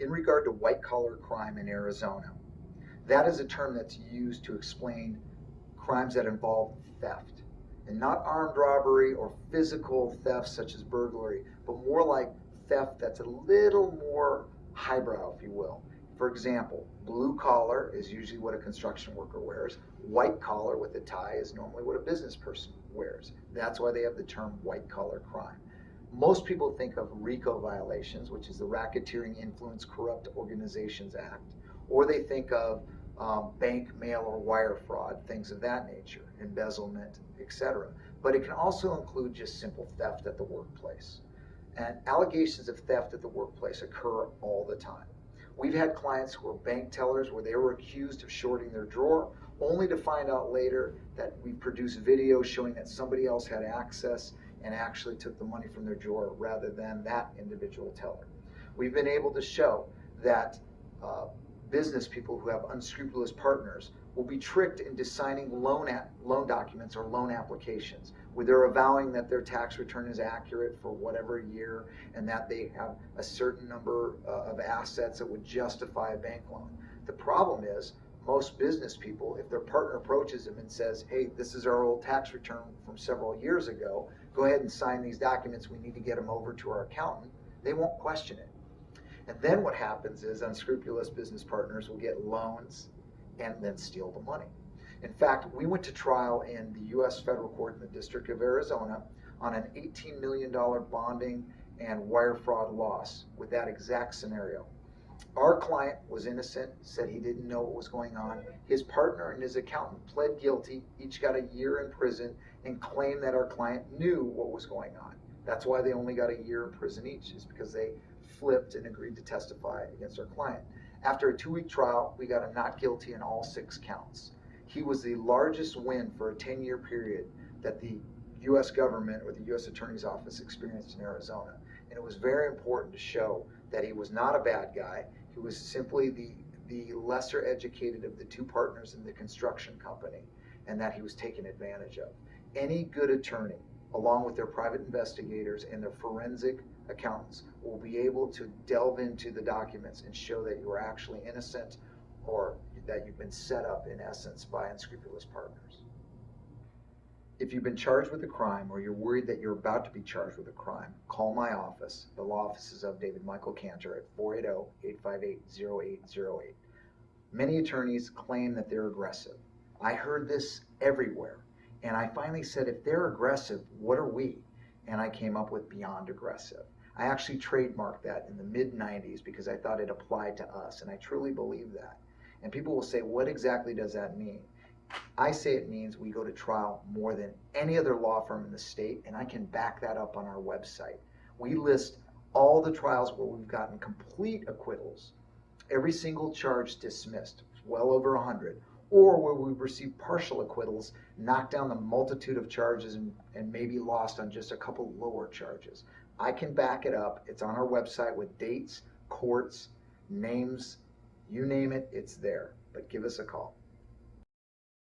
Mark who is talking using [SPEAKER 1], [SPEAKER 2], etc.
[SPEAKER 1] in regard to white collar crime in Arizona. That is a term that's used to explain crimes that involve theft. And not armed robbery or physical theft such as burglary, but more like theft that's a little more highbrow, if you will. For example, blue collar is usually what a construction worker wears. White collar with a tie is normally what a business person wears. That's why they have the term white collar crime. Most people think of RICO violations, which is the Racketeering Influence Corrupt Organizations Act, or they think of um, bank, mail, or wire fraud, things of that nature, embezzlement, etc. But it can also include just simple theft at the workplace. And allegations of theft at the workplace occur all the time. We've had clients who were bank tellers where they were accused of shorting their drawer, only to find out later that we produced videos showing that somebody else had access and actually took the money from their drawer rather than that individual teller. We've been able to show that uh, business people who have unscrupulous partners will be tricked into signing loan, loan documents or loan applications where they're avowing that their tax return is accurate for whatever year and that they have a certain number uh, of assets that would justify a bank loan. The problem is most business people, if their partner approaches them and says, hey, this is our old tax return from several years ago, go ahead and sign these documents, we need to get them over to our accountant, they won't question it. And then what happens is unscrupulous business partners will get loans and then steal the money. In fact, we went to trial in the U.S. federal court in the District of Arizona on an $18 million bonding and wire fraud loss with that exact scenario. Our client was innocent, said he didn't know what was going on. His partner and his accountant pled guilty, each got a year in prison, and claimed that our client knew what was going on. That's why they only got a year in prison each, is because they flipped and agreed to testify against our client. After a two week trial, we got a not guilty in all six counts he was the largest win for a 10 year period that the U.S. government or the U.S. Attorney's Office experienced in Arizona. And it was very important to show that he was not a bad guy. He was simply the, the lesser educated of the two partners in the construction company and that he was taken advantage of. Any good attorney, along with their private investigators and their forensic accountants, will be able to delve into the documents and show that you are actually innocent or that you've been set up, in essence, by unscrupulous partners. If you've been charged with a crime or you're worried that you're about to be charged with a crime, call my office, the law offices of David Michael Cantor at 480-858-0808. Many attorneys claim that they're aggressive. I heard this everywhere. And I finally said, if they're aggressive, what are we? And I came up with beyond aggressive. I actually trademarked that in the mid 90s because I thought it applied to us. And I truly believe that. And people will say, what exactly does that mean? I say it means we go to trial more than any other law firm in the state, and I can back that up on our website. We list all the trials where we've gotten complete acquittals, every single charge dismissed, well over 100, or where we've received partial acquittals, knocked down the multitude of charges, and, and maybe lost on just a couple lower charges. I can back it up. It's on our website with dates, courts, names, you name it, it's there. But give us a call.